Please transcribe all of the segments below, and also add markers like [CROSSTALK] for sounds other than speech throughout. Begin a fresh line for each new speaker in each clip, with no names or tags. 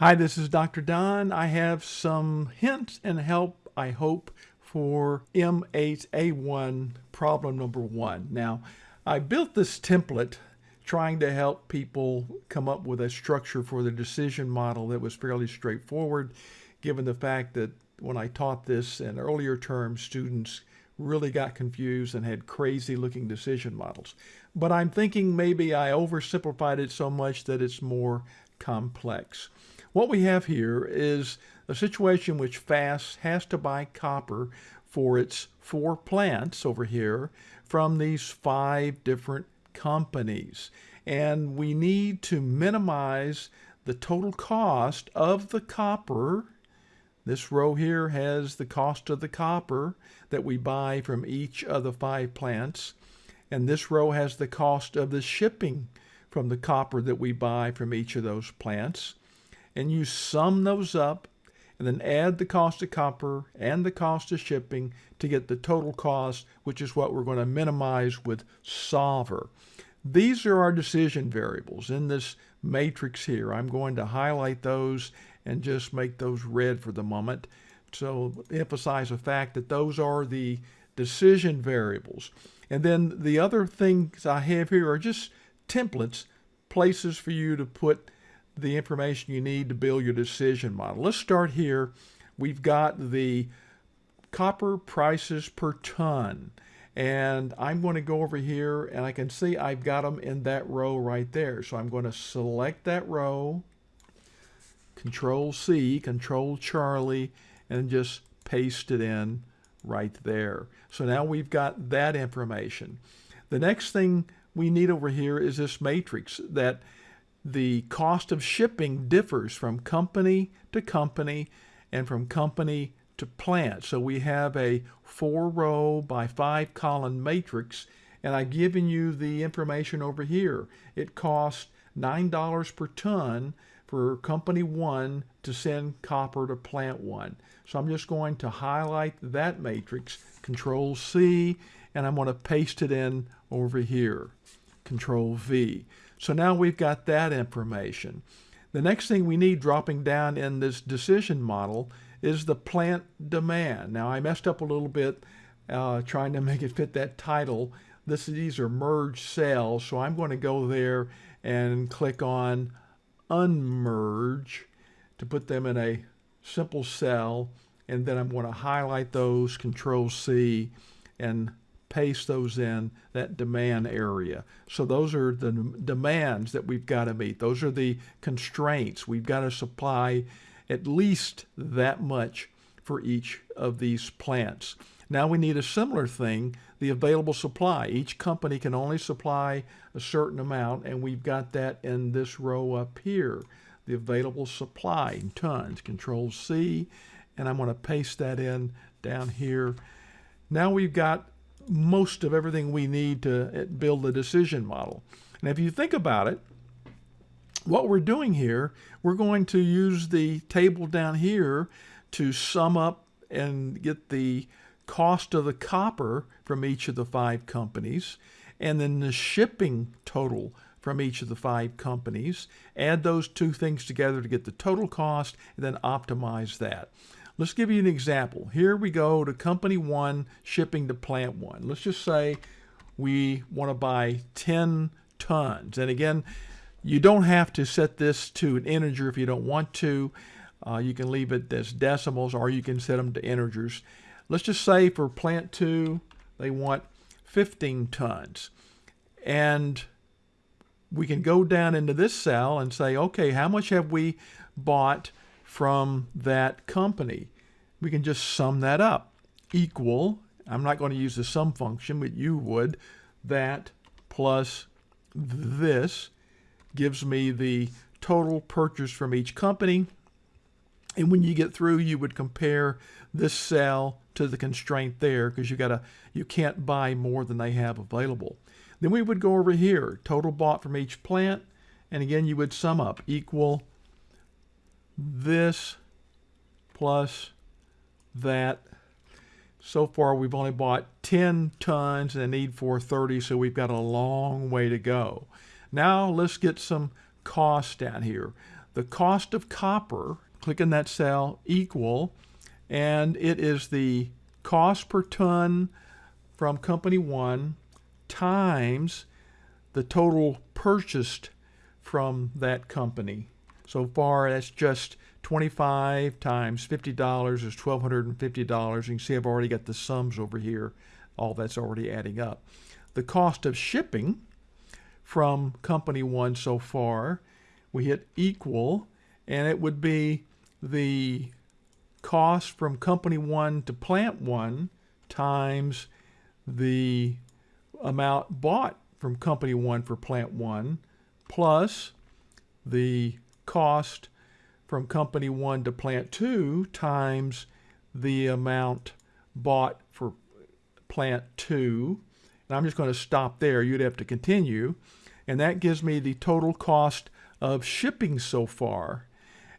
Hi, this is Dr. Don. I have some hints and help, I hope, for M8A1 problem number one. Now, I built this template trying to help people come up with a structure for the decision model that was fairly straightforward, given the fact that when I taught this in earlier terms, students really got confused and had crazy looking decision models. But I'm thinking maybe I oversimplified it so much that it's more complex. What we have here is a situation which FAST has to buy copper for its four plants over here from these five different companies. And we need to minimize the total cost of the copper. This row here has the cost of the copper that we buy from each of the five plants. And this row has the cost of the shipping from the copper that we buy from each of those plants and you sum those up and then add the cost of copper and the cost of shipping to get the total cost, which is what we're going to minimize with solver. These are our decision variables in this matrix here. I'm going to highlight those and just make those red for the moment. So emphasize the fact that those are the decision variables. And then the other things I have here are just templates, places for you to put the information you need to build your decision model. Let's start here. We've got the copper prices per ton. And I'm going to go over here and I can see I've got them in that row right there. So I'm going to select that row, Control C, Control Charlie, and just paste it in right there. So now we've got that information. The next thing we need over here is this matrix that the cost of shipping differs from company to company and from company to plant. So we have a four row by five column matrix and I've given you the information over here. It costs $9 per ton for company one to send copper to plant one. So I'm just going to highlight that matrix, control C, and I'm going to paste it in over here, control V. So now we've got that information. The next thing we need dropping down in this decision model is the plant demand. Now I messed up a little bit uh, trying to [LAUGHS] make it fit that title. This, these are merged cells, so I'm going to go there and click on unmerge to put them in a simple cell and then I'm going to highlight those, control C, and paste those in that demand area. So those are the demands that we've got to meet. Those are the constraints. We've got to supply at least that much for each of these plants. Now we need a similar thing, the available supply. Each company can only supply a certain amount, and we've got that in this row up here, the available supply in tons. Control C, and I'm going to paste that in down here. Now we've got most of everything we need to uh, build a decision model. And if you think about it, what we're doing here, we're going to use the table down here to sum up and get the cost of the copper from each of the five companies, and then the shipping total from each of the five companies. Add those two things together to get the total cost, and then optimize that. Let's give you an example. Here we go to company one shipping to plant one. Let's just say we want to buy 10 tons. And again, you don't have to set this to an integer if you don't want to. Uh, you can leave it as decimals or you can set them to integers. Let's just say for plant two, they want 15 tons. And we can go down into this cell and say, okay, how much have we bought from that company. We can just sum that up. Equal, I'm not going to use the sum function, but you would, that plus this gives me the total purchase from each company. And when you get through, you would compare this cell to the constraint there because you gotta you can't buy more than they have available. Then we would go over here, total bought from each plant, and again you would sum up equal this plus that. So far, we've only bought 10 tons and need for 30, so we've got a long way to go. Now, let's get some costs down here. the cost of copper, click in that cell, equal, and it is the cost per ton from company one times the total purchased from that company. So far, that's just 25 times $50 is $1,250. You can see I've already got the sums over here. All that's already adding up. The cost of shipping from company one so far, we hit equal, and it would be the cost from company one to plant one times the amount bought from company one for plant one plus the cost from company one to plant two times the amount bought for plant two. And I'm just going to stop there. You'd have to continue. And that gives me the total cost of shipping so far.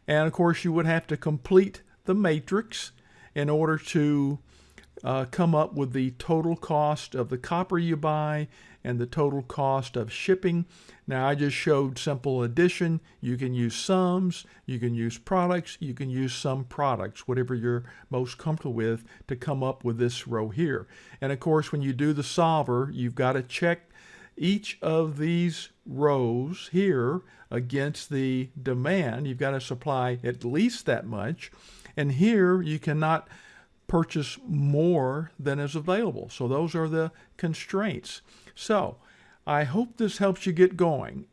And of course, you would have to complete the matrix in order to uh, come up with the total cost of the copper you buy and the total cost of shipping. Now I just showed simple addition. You can use sums, you can use products, you can use sum products, whatever you're most comfortable with to come up with this row here. And of course, when you do the solver, you've got to check each of these rows here against the demand. You've got to supply at least that much. And here you cannot purchase more than is available. So those are the constraints. So I hope this helps you get going.